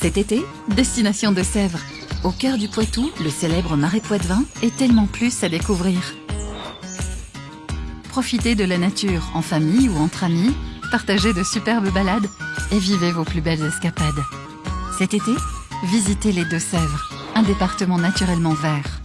Cet été, destination de Sèvres. Au cœur du Poitou, le célèbre Marais Poitevin est tellement plus à découvrir. Profitez de la nature en famille ou entre amis, partagez de superbes balades et vivez vos plus belles escapades. Cet été, visitez les Deux-Sèvres, un département naturellement vert.